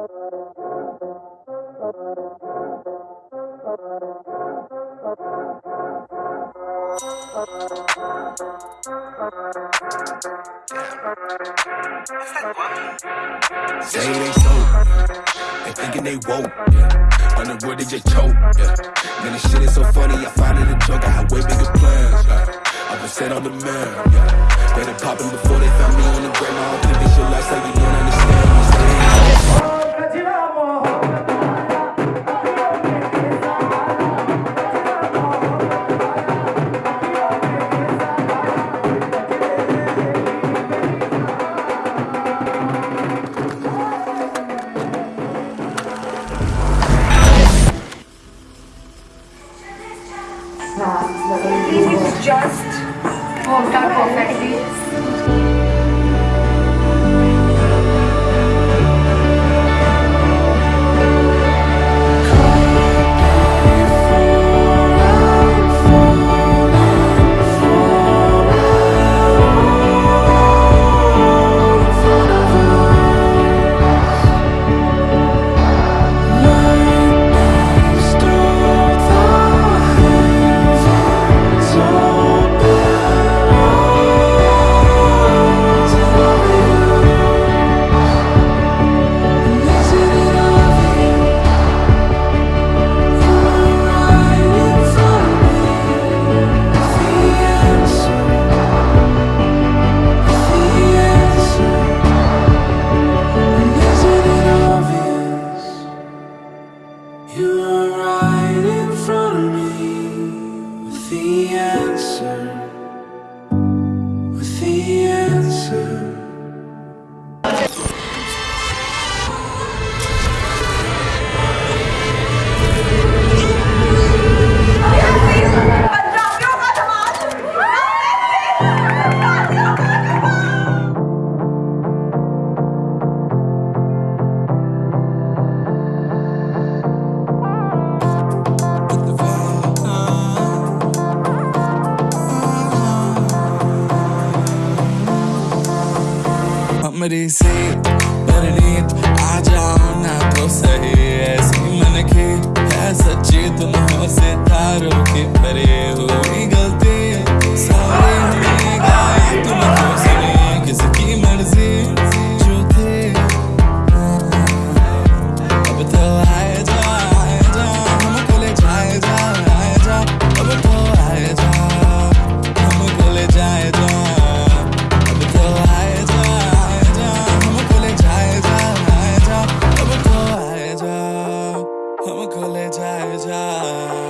Say they so, they thinking they woke. Yeah. Road they just choke. Yeah. Man, this shit is so funny. I find it a joke. I had way bigger plans. Yeah. I've been set on the man. Yeah. Better popping before they found me on the ground. I don't think they should lifestyle. You don't understand. 我们都曾试过 दूरी से पर आजा ना तो सही। খুলে যায় যায়